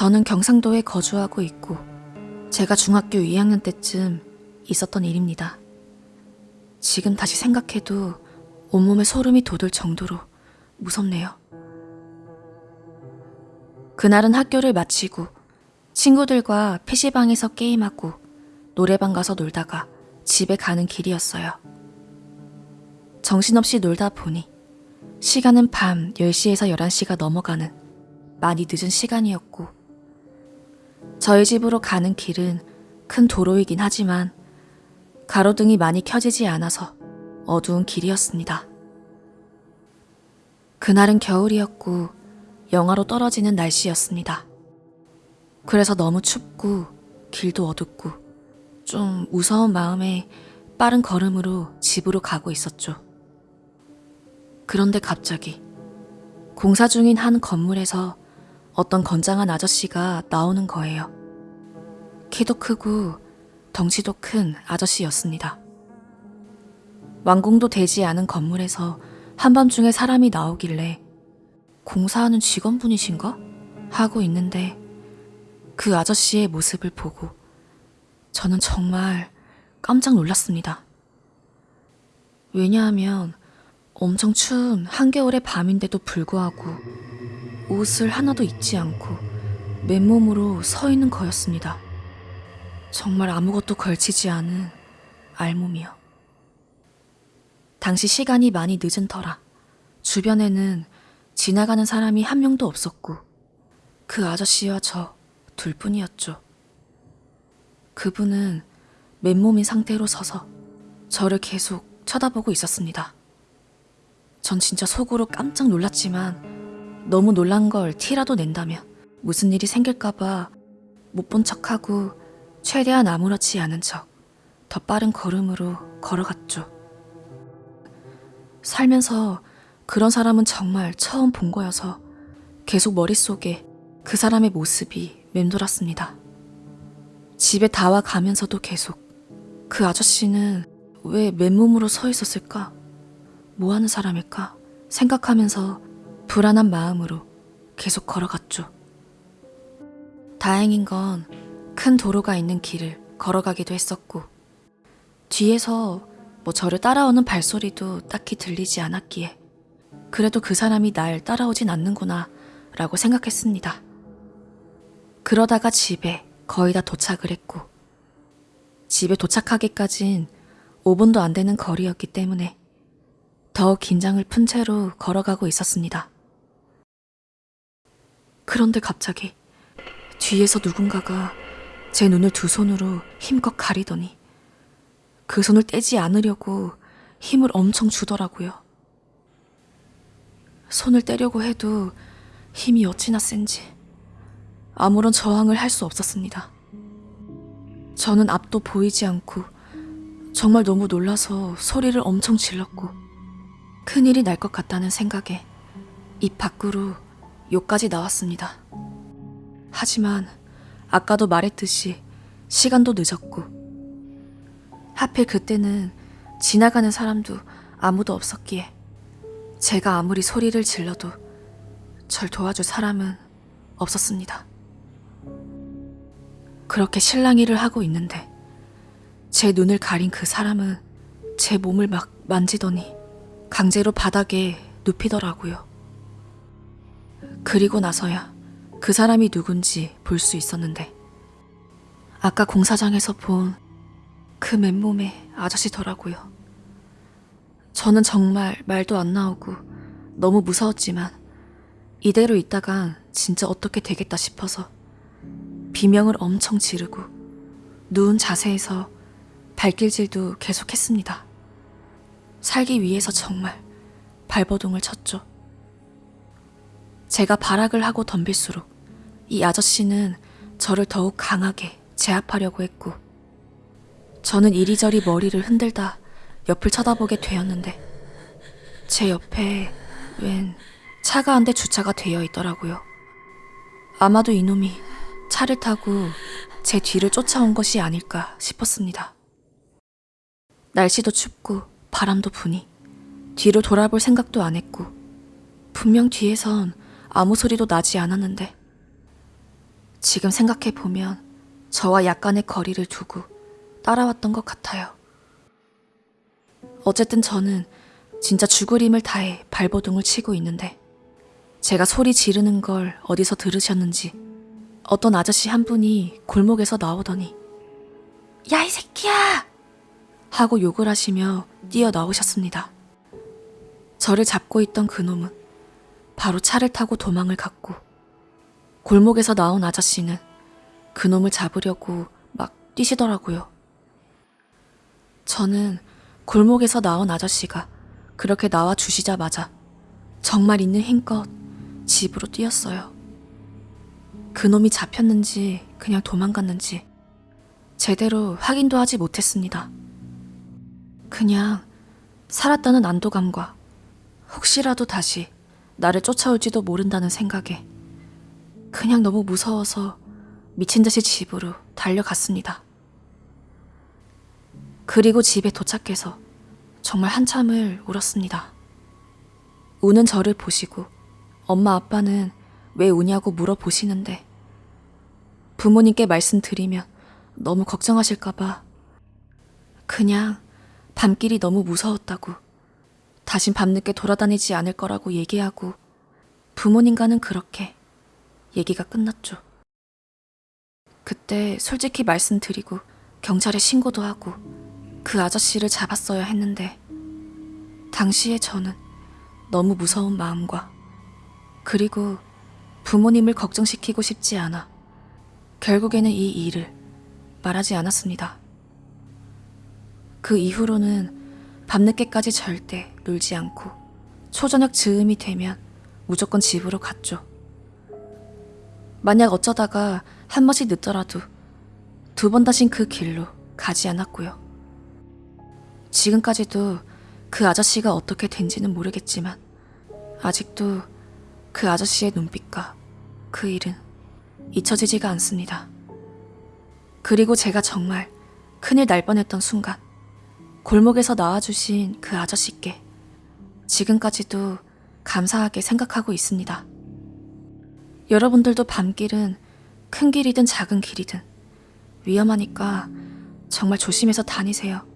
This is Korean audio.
저는 경상도에 거주하고 있고 제가 중학교 2학년 때쯤 있었던 일입니다. 지금 다시 생각해도 온몸에 소름이 돋을 정도로 무섭네요. 그날은 학교를 마치고 친구들과 PC방에서 게임하고 노래방 가서 놀다가 집에 가는 길이었어요. 정신없이 놀다 보니 시간은 밤 10시에서 11시가 넘어가는 많이 늦은 시간이었고 저희 집으로 가는 길은 큰 도로이긴 하지만 가로등이 많이 켜지지 않아서 어두운 길이었습니다. 그날은 겨울이었고 영하로 떨어지는 날씨였습니다. 그래서 너무 춥고 길도 어둡고 좀 무서운 마음에 빠른 걸음으로 집으로 가고 있었죠. 그런데 갑자기 공사 중인 한 건물에서 어떤 건장한 아저씨가 나오는 거예요. 키도 크고 덩치도 큰 아저씨였습니다. 완공도 되지 않은 건물에서 한밤중에 사람이 나오길래 공사하는 직원분이신가? 하고 있는데 그 아저씨의 모습을 보고 저는 정말 깜짝 놀랐습니다. 왜냐하면 엄청 추운 한겨울의 밤인데도 불구하고 옷을 하나도 입지 않고 맨몸으로 서 있는 거였습니다. 정말 아무것도 걸치지 않은 알몸이요. 당시 시간이 많이 늦은 터라 주변에는 지나가는 사람이 한 명도 없었고 그 아저씨와 저 둘뿐이었죠. 그분은 맨몸인 상태로 서서 저를 계속 쳐다보고 있었습니다. 전 진짜 속으로 깜짝 놀랐지만 너무 놀란 걸 티라도 낸다면 무슨 일이 생길까봐 못 본 척하고 최대한 아무렇지 않은 척 더 빠른 걸음으로 걸어갔죠. 살면서 그런 사람은 정말 처음 본 거여서 계속 머릿속에 그 사람의 모습이 맴돌았습니다. 집에 다 와 가면서도 계속 그 아저씨는 왜 맨몸으로 서 있었을까? 뭐 하는 사람일까? 생각하면서 불안한 마음으로 계속 걸어갔죠. 다행인 건 큰 도로가 있는 길을 걸어가기도 했었고, 뒤에서 뭐 저를 따라오는 발소리도 딱히 들리지 않았기에, 그래도 그 사람이 날 따라오진 않는구나 라고 생각했습니다. 그러다가 집에 거의 다 도착을 했고, 집에 도착하기까진 5분도 안 되는 거리였기 때문에 더 긴장을 푼 채로 걸어가고 있었습니다. 그런데 갑자기 뒤에서 누군가가 제 눈을 두 손으로 힘껏 가리더니 그 손을 떼지 않으려고 힘을 엄청 주더라고요. 손을 떼려고 해도 힘이 어찌나 센지 아무런 저항을 할 수 없었습니다. 저는 앞도 보이지 않고 정말 너무 놀라서 소리를 엄청 질렀고 큰일이 날 것 같다는 생각에 입 밖으로 욕까지 나왔습니다. 하지만 아까도 말했듯이 시간도 늦었고 하필 그때는 지나가는 사람도 아무도 없었기에 제가 아무리 소리를 질러도 절 도와줄 사람은 없었습니다. 그렇게 실랑이를 하고 있는데 제 눈을 가린 그 사람은 제 몸을 막 만지더니 강제로 바닥에 눕히더라고요. 그리고 나서야 그 사람이 누군지 볼 수 있었는데 아까 공사장에서 본 그 맨몸의 아저씨더라고요. 저는 정말 말도 안 나오고 너무 무서웠지만 이대로 있다간 진짜 어떻게 되겠다 싶어서 비명을 엄청 지르고 누운 자세에서 발길질도 계속했습니다. 살기 위해서 정말 발버둥을 쳤죠. 제가 발악을 하고 덤빌수록 이 아저씨는 저를 더욱 강하게 제압하려고 했고, 저는 이리저리 머리를 흔들다 옆을 쳐다보게 되었는데, 제 옆에 웬 차가 한 대 주차가 되어 있더라고요. 아마도 이놈이 차를 타고 제 뒤를 쫓아온 것이 아닐까 싶었습니다. 날씨도 춥고 바람도 부니 뒤로 돌아볼 생각도 안 했고, 분명 뒤에선 아무 소리도 나지 않았는데 지금 생각해보면 저와 약간의 거리를 두고 따라왔던 것 같아요. 어쨌든 저는 진짜 죽을 힘을 다해 발버둥을 치고 있는데 제가 소리 지르는 걸 어디서 들으셨는지 어떤 아저씨 한 분이 골목에서 나오더니 야 이 새끼야! 하고 욕을 하시며 뛰어나오셨습니다. 저를 잡고 있던 그놈은 바로 차를 타고 도망을 갔고 골목에서 나온 아저씨는 그놈을 잡으려고 막 뛰시더라고요. 저는 골목에서 나온 아저씨가 그렇게 나와 주시자마자 정말 있는 힘껏 집으로 뛰었어요. 그놈이 잡혔는지 그냥 도망갔는지 제대로 확인도 하지 못했습니다. 그냥 살았다는 안도감과 혹시라도 다시 나를 쫓아올지도 모른다는 생각에 그냥 너무 무서워서 미친 듯이 집으로 달려갔습니다. 그리고 집에 도착해서 정말 한참을 울었습니다. 우는 저를 보시고 엄마 아빠는 왜 우냐고 물어보시는데 부모님께 말씀드리면 너무 걱정하실까봐 그냥 밤길이 너무 무서웠다고 다신 밤늦게 돌아다니지 않을 거라고 얘기하고 부모님과는 그렇게 얘기가 끝났죠. 그때 솔직히 말씀드리고 경찰에 신고도 하고 그 아저씨를 잡았어야 했는데 당시에 저는 너무 무서운 마음과 그리고 부모님을 걱정시키고 싶지 않아 결국에는 이 일을 말하지 않았습니다. 그 이후로는 밤늦게까지 절대 놀지 않고 초저녁 즈음이 되면 무조건 집으로 갔죠. 만약 어쩌다가 한 번씩 늦더라도 두 번 다신 그 길로 가지 않았고요. 지금까지도 그 아저씨가 어떻게 된지는 모르겠지만 아직도 그 아저씨의 눈빛과 그 일은 잊혀지지가 않습니다. 그리고 제가 정말 큰일 날 뻔했던 순간 골목에서 나와주신 그 아저씨께 지금까지도 감사하게 생각하고 있습니다. 여러분들도 밤길은 큰 길이든 작은 길이든 위험하니까 정말 조심해서 다니세요.